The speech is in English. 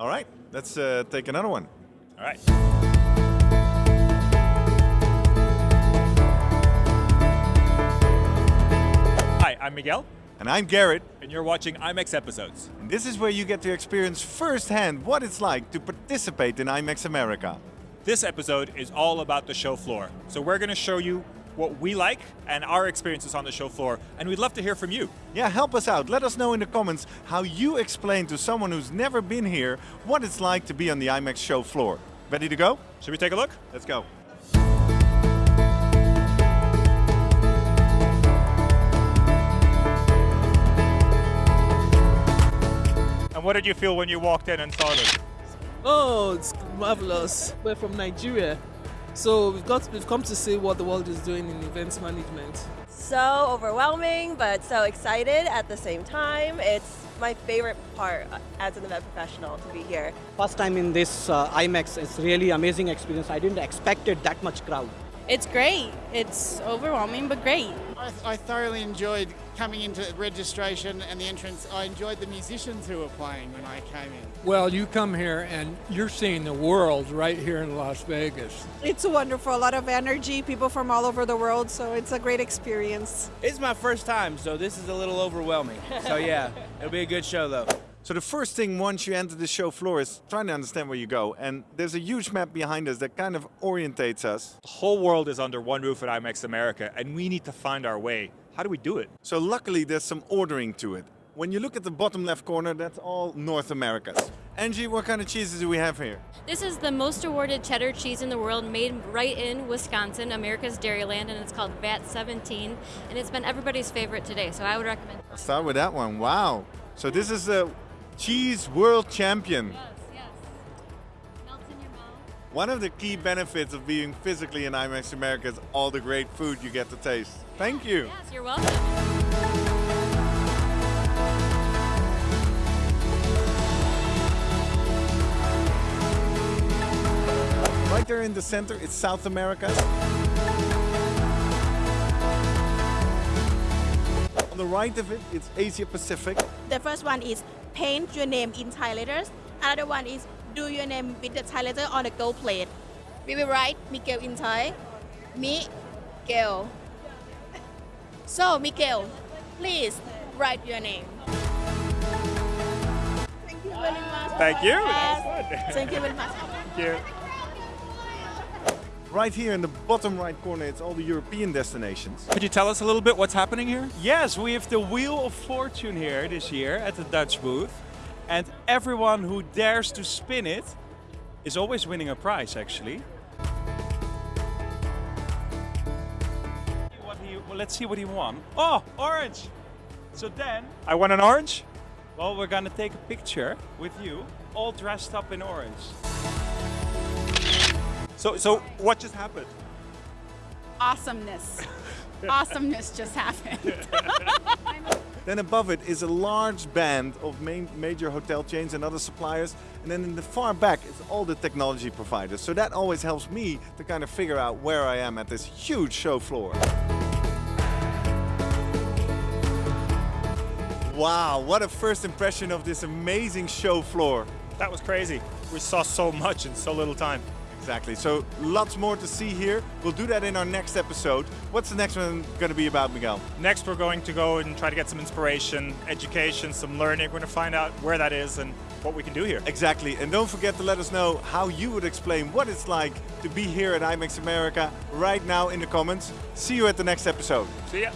All right, let's uh, take another one. All right. Hi, I'm Miguel, And I'm Garrett, and you're watching IMEX episodes. and this is where you get to experience firsthand what it's like to participate in IMEX America. This episode is all about the show floor. So we're going to show you what we like and our experiences on the show floor, and we'd love to hear from you. Yeah, help us out. Let us know in the comments how you explain to someone who's never been here what it's like to be on the IMEX show floor. Ready to go? Should we take a look? Let's go. And what did you feel when you walked in and saw this? Oh, it's marvelous. We're from Nigeria. So we've got we've come to see what the world is doing in events management. so overwhelming, but so excited at the same time. It's my favorite part as an event professional to be here. First time in this uh, IMEX, it's really amazing experience. I didn't expect it that much crowd. It's great. It's overwhelming, but great. I, I thoroughly enjoyed coming into registration and the entrance. I enjoyed the musicians who were playing when I came in. Well, you come here and you're seeing the world right here in Las Vegas. It's wonderful, a lot of energy, people from all over the world, so it's a great experience. It's my first time, so this is a little overwhelming. So yeah, it'll be a good show though. So the first thing once you enter the show floor is trying to understand where you go. And there's a huge map behind us that kind of orientates us. The whole world is under one roof at IMEX America, and we need to find our way. How do we do it? So luckily there's some ordering to it. When you look at the bottom left corner, that's all North Americas. Angie, what kind of cheeses do we have here? This is the most awarded cheddar cheese in the world, made right in Wisconsin, America's Dairyland, and it's called VAT 17. And it's been everybody's favorite today, so I would recommend. I'll start with that one. Wow. So this is the cheese world champion. Yes, yes. Melts in your mouth. One of the key benefits of being physically in IMEX America is all the great food you get to taste. Thank you. Yes, you're welcome. Right there in the center, it's South America. On the right of it, it's Asia Pacific. The first one is paint your name in Thai letters. Another one is do your name with the Thai letter on a gold plate. We will write Miguel in Thai. Miguel. So, Miguel, please write your name. Thank you very much. Thank you. Yes. That was fun. Thank you very much. Thank you. Right here in the bottom right corner, it's all the European destinations. Could you tell us a little bit what's happening here? Yes, we have the Wheel of Fortune here this year at the Dutch booth. And everyone who dares to spin it is always winning a prize actually. He, well, let's see what he won. Oh, orange! So then, I want an orange. well, we're gonna take a picture with you, all dressed up in orange. So, so what just happened? Awesomeness. Awesomeness just happened. Then above it is a large band of main, major hotel chains and other suppliers. And then in the far back, is all the technology providers. So that always helps me to kind of figure out where I am at this huge show floor. Wow, what a first impression of this amazing show floor. That was crazy. We saw so much in so little time. Exactly. So lots more to see here. We'll do that in our next episode. What's the next one going to be about, Miguel? Next, we're going to go and try to get some inspiration, education, some learning. We're going to find out where that is and what we can do here. Exactly. And don't forget to let us know how you would explain what it's like to be here at IMEX America right now in the comments. See you at the next episode. See ya.